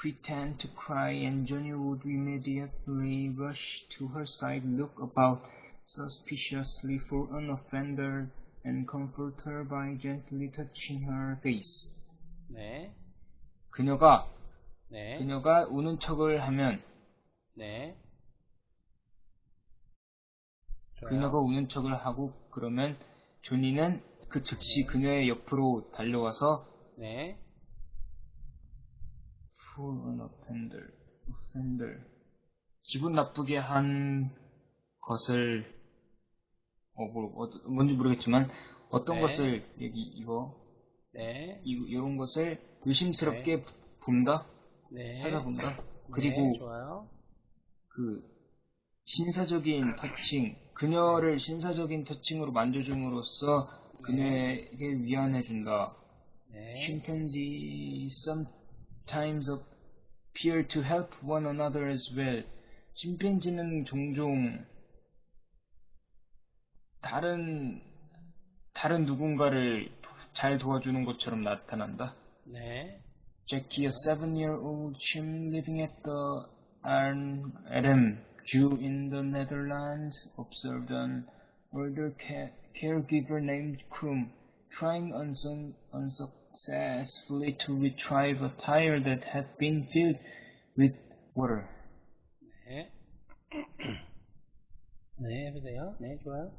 pretend to cry, and Johnny would immediately rush to her side, look about suspiciously for an offender, and comfort her by gently touching her face. 네. 그녀가 네. 그녀가 우는 척을 하면 네. 그녀가 우는 척을 하고 그러면 조니는 그 즉시 그녀의 옆으로 달려와서 네. An offender, offender 기분 나쁘게 한 것을 어, 뭐, 어, 뭔지 모르겠지만 어떤 네. 것을 여기 이거 네. 이, 이런 것을 의심스럽게 본다 네. 찾아본다 네, 그리고. 그 신사적인 터칭 그녀를 신사적인 터칭으로 만져줌으로써 그녀에게 위안해준다. 네. Chimpanzees sometimes appear to help one another as well. 침팬지는 종종 다른 다른 누군가를 잘 도와주는 것처럼 나타난다. 네. Jackie, a seven-year-old chimp living at the Arn Adam Zoo in the Netherlands, observed an older ca- caregiver named Krum trying unsun- unsuccessfully to retrieve a tire that had been filled with water. 네. 네, 해보세요. 네, 좋아요.